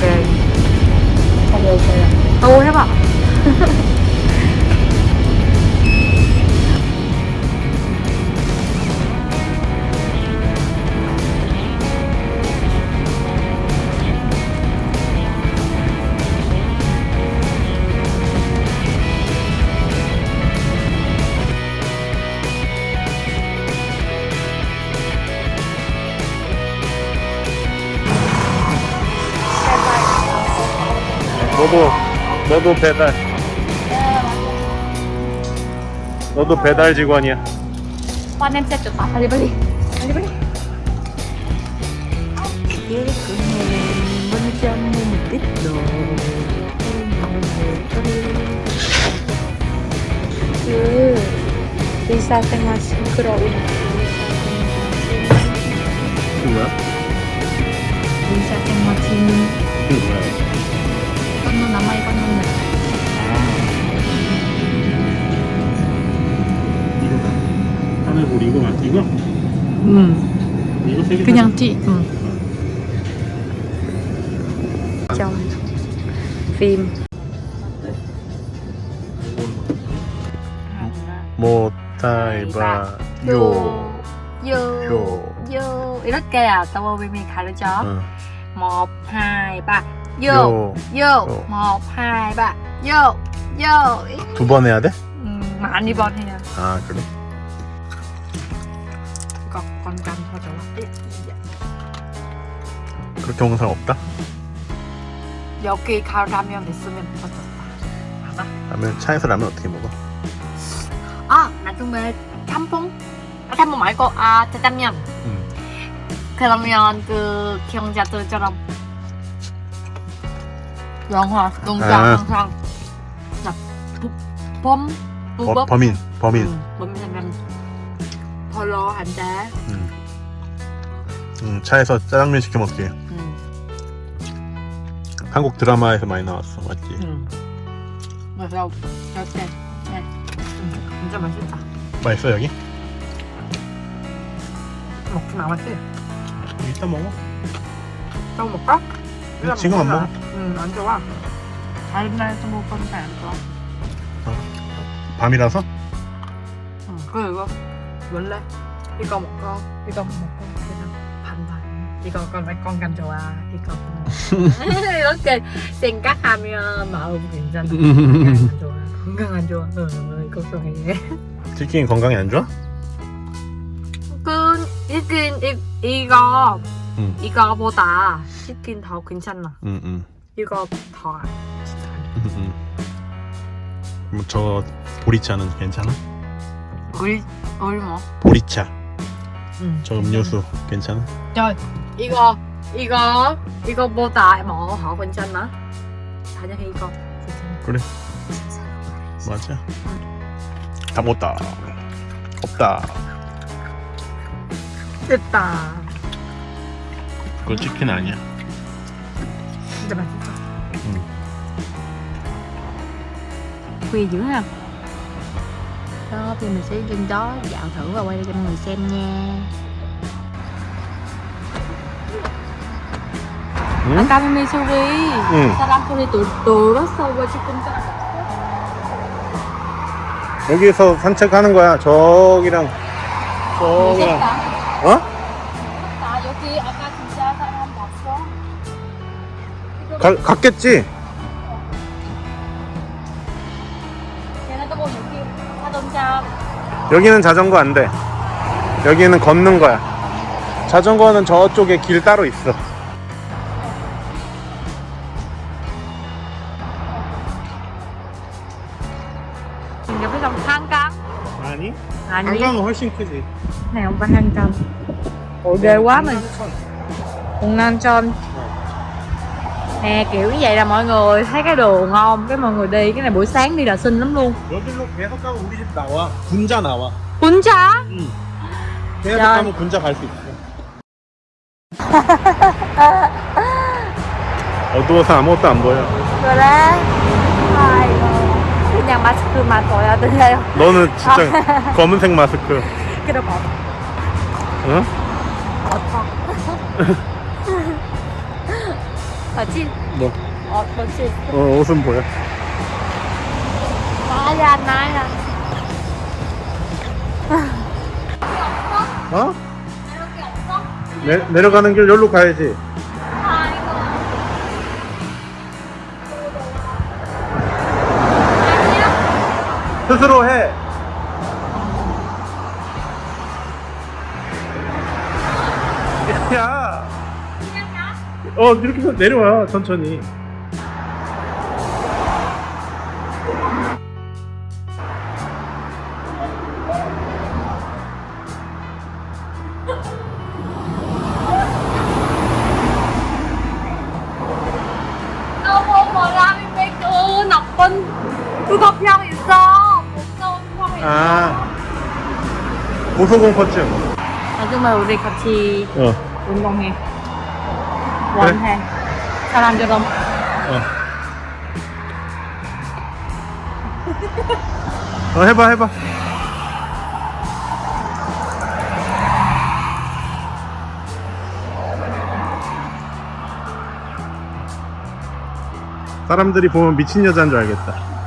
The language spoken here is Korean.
แกงข้าวโพดแกงโตใช่ปะ 너도 너도 배달. 너도 배달 직원이야. em sẽ chuột tóc 빨리 빨리. 빨리 빨리. 그 의사생활 싱크로운 누구야? 의사생활 팀 누구야? 하늘볼 이거 맞지 이거? 응 이거 세개 그냥 티 응. trong phim 모타이바 요. 요, 요. 이렇게 아까 미 가르쳐 응. một hai ba vô 요. 요. hai ba vô vô 두번 해야 돼? 음, 많이 번해요. 아 그래? 이거 건강 더 좋아 그렇게 먹는 사람 없다? 여기 가 라면 있으면 알아? 라면 차에서 라면 어떻게 먹어? 아 나중에 짬뽕 아, 짬뽕 말고 아 짜장면 응. 그러면 그 경자들처럼 영화 농장 아. 항상 범 버, 부법 범인 범인 응, 범인 은 별로 안돼 응. 응, 차에서 짜장면 시켜 먹게 응. 한국 드라마에서 많이 나왔어 맞지? 응. 그래서 이렇게 네. 음, 진짜 맛있다. 맛있어 여기? 먹지 말았지? 이따 먹어 또 먹까? 지금 안 먹어 응, 안 좋아. 다른 날에서 건데 안 좋아. 밤이라서? 응. 그리고 원래 이거 먹고 이거 먹고 그냥 반반. 이거 con 간 좋아. 이거 이렇게 생각하면 마음 괜찮아. 건강 안 좋아. 건강 안 좋아. 응, 걱정해. 치킨 건강에 안 좋아? 그 이긴 이 이거 응. 이거보다 치킨 더 괜찮아. 응응 이거 더 안- 진짜 안 좋아. 응. 뭐저 보리차는 괜찮아? 우리 우리 뭐? 보리차 응. 저 음료수 괜찮아? 저 이거 이거 이거보다 뭐더 괜찮아? 사냥 이거 괜찮아. 그래 맞아 다 먹었다 없다 됐다. 그거 치킨 아니야 진짜 맛있어. 응. Ha. Đó, thì mình sẽ lên đó dạo thử và quay cho mọi người xem nha. 응? 아까 미미 소리 응. 사람 소리 돌았어 왜 지금 여기서 산책하는 거야 저기랑 저기랑 어? 나 여기 아까 진짜 사람 봤어 가, 갔겠지? 여기는 자전거 안 돼. 여기는 걷는 거야. 자전거는 저쪽에 길 따로 있어. 옆에 좀 한강 아니? 아니 한강은 훨씬 크지. không phải 한강 quá mình quận Nam Trân nè kiểu như vậy là mọi người thấy cái đường không cái mọi người đi cái này buổi sáng đi là xinh lắm luôn 여기로 계속 가면 우리 집 나와. 군자 나와. 군차 응. 계속 야. 가면 군자 갈 수 있어. 어두워서 아무것도 안 보여. 그래 아이고 그냥 마스크만 둬야 돼요 너는 진짜 검은색 마스크. 그래 봐 어? 어터. 같이 뭐? 어, 같이. 어 옷은 보여 나야 나야. 어? 없어? 내, 내려가는 길 여기로 가야지. 스스로 해 어 이렇게 내려와 천천히 병 있어. 무서운 있어. 아 고소공포증 나중에 우리 같이 어, 운동해. 원해. 사람들은 어. 어 해봐 해봐 사람들이 보면 미친 여자인 줄 알겠다